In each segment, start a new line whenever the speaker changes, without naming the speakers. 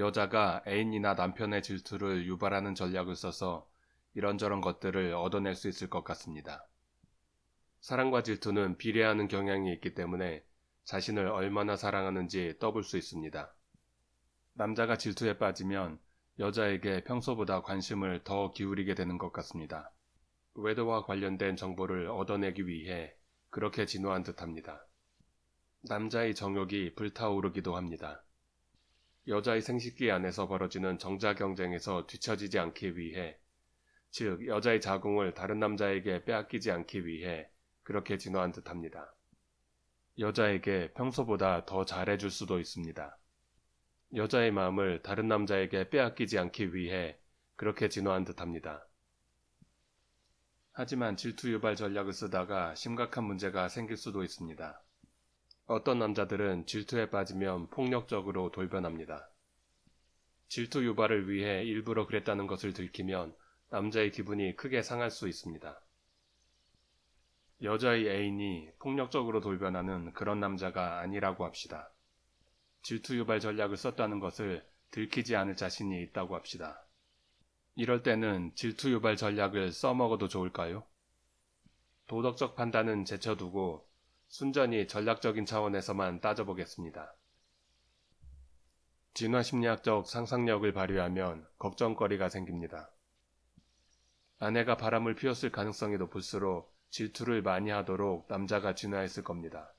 여자가 애인이나 남편의 질투를 유발하는 전략을 써서 이런저런 것들을 얻어낼 수 있을 것 같습니다. 사랑과 질투는 비례하는 경향이 있기 때문에 자신을 얼마나 사랑하는지 떠볼 수 있습니다. 남자가 질투에 빠지면 여자에게 평소보다 관심을 더 기울이게 되는 것 같습니다. 외도와 관련된 정보를 얻어내기 위해 그렇게 진화한 듯합니다. 남자의 정욕이 불타오르기도 합니다. 여자의 생식기 안에서 벌어지는 정자 경쟁에서 뒤처지지 않기 위해, 즉 여자의 자궁을 다른 남자에게 빼앗기지 않기 위해 그렇게 진화한 듯합니다. 여자에게 평소보다 더 잘해줄 수도 있습니다. 여자의 마음을 다른 남자에게 빼앗기지 않기 위해 그렇게 진화한 듯합니다. 하지만 질투 유발 전략을 쓰다가 심각한 문제가 생길 수도 있습니다. 어떤 남자들은 질투에 빠지면 폭력적으로 돌변합니다. 질투 유발을 위해 일부러 그랬다는 것을 들키면 남자의 기분이 크게 상할 수 있습니다. 여자의 애인이 폭력적으로 돌변하는 그런 남자가 아니라고 합시다. 질투 유발 전략을 썼다는 것을 들키지 않을 자신이 있다고 합시다. 이럴 때는 질투 유발 전략을 써먹어도 좋을까요? 도덕적 판단은 제쳐두고 순전히 전략적인 차원에서만 따져보겠습니다. 진화심리학적 상상력을 발휘하면 걱정거리가 생깁니다. 아내가 바람을 피웠을 가능성이 높을수록 질투를 많이 하도록 남자가 진화했을 겁니다.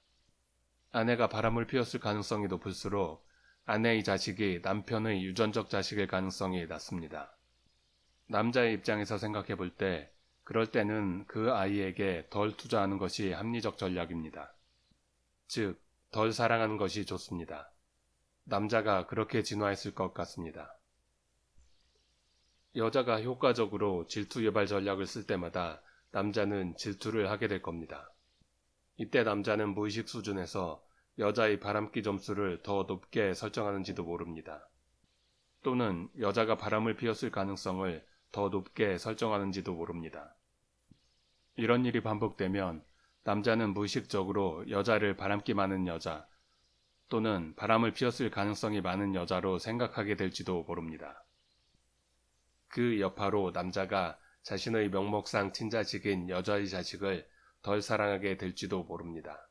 아내가 바람을 피웠을 가능성이 높을수록 아내의 자식이 남편의 유전적 자식일 가능성이 낮습니다. 남자의 입장에서 생각해 볼 때, 그럴 때는 그 아이에게 덜 투자하는 것이 합리적 전략입니다. 즉, 덜 사랑하는 것이 좋습니다. 남자가 그렇게 진화했을 것 같습니다. 여자가 효과적으로 질투 유발 전략을 쓸 때마다 남자는 질투를 하게 될 겁니다. 이때 남자는 무의식 수준에서 여자의 바람기 점수를 더 높게 설정하는지도 모릅니다. 또는 여자가 바람을 피웠을 가능성을 더 높게 설정하는지도 모릅니다. 이런 일이 반복되면 남자는 무의식적으로 여자를 바람기 많은 여자 또는 바람을 피웠을 가능성이 많은 여자로 생각하게 될지도 모릅니다. 그 여파로 남자가 자신의 명목상 친자식인 여자의 자식을 덜 사랑하게 될지도 모릅니다.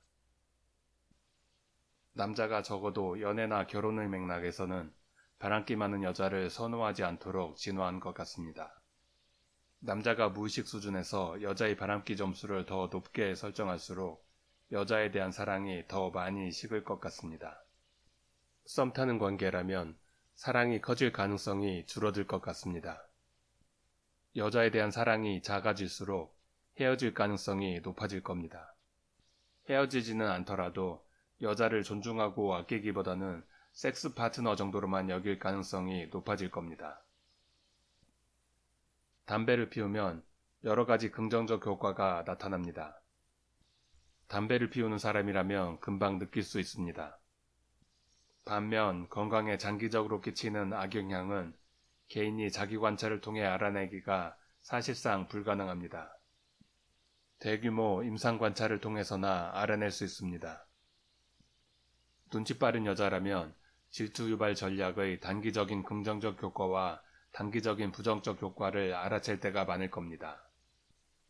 남자가 적어도 연애나 결혼의 맥락에서는 바람기 많은 여자를 선호하지 않도록 진화한 것 같습니다. 남자가 무의식 수준에서 여자의 바람기 점수를 더 높게 설정할수록 여자에 대한 사랑이 더 많이 식을 것 같습니다. 썸 타는 관계라면 사랑이 커질 가능성이 줄어들 것 같습니다. 여자에 대한 사랑이 작아질수록 헤어질 가능성이 높아질 겁니다. 헤어지지는 않더라도 여자를 존중하고 아끼기보다는 섹스 파트너 정도로만 여길 가능성이 높아질 겁니다. 담배를 피우면 여러 가지 긍정적 효과가 나타납니다. 담배를 피우는 사람이라면 금방 느낄 수 있습니다. 반면 건강에 장기적으로 끼치는 악영향은 개인이 자기 관찰을 통해 알아내기가 사실상 불가능합니다. 대규모 임상 관찰을 통해서나 알아낼 수 있습니다. 눈치 빠른 여자라면 질투 유발 전략의 단기적인 긍정적 효과와 단기적인 부정적 효과를 알아챌 때가 많을 겁니다.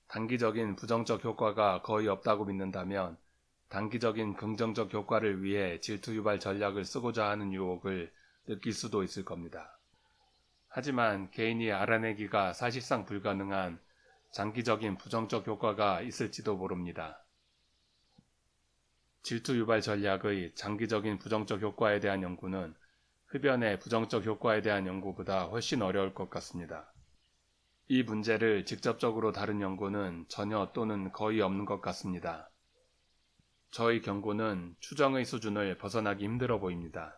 단기적인 부정적 효과가 거의 없다고 믿는다면 단기적인 긍정적 효과를 위해 질투 유발 전략을 쓰고자 하는 유혹을 느낄 수도 있을 겁니다. 하지만 개인이 알아내기가 사실상 불가능한 장기적인 부정적 효과가 있을지도 모릅니다. 질투 유발 전략의 장기적인 부정적 효과에 대한 연구는 흡연의 부정적 효과에 대한 연구보다 훨씬 어려울 것 같습니다. 이 문제를 직접적으로 다룬 연구는 전혀 또는 거의 없는 것 같습니다. 저희 경고는 추정의 수준을 벗어나기 힘들어 보입니다.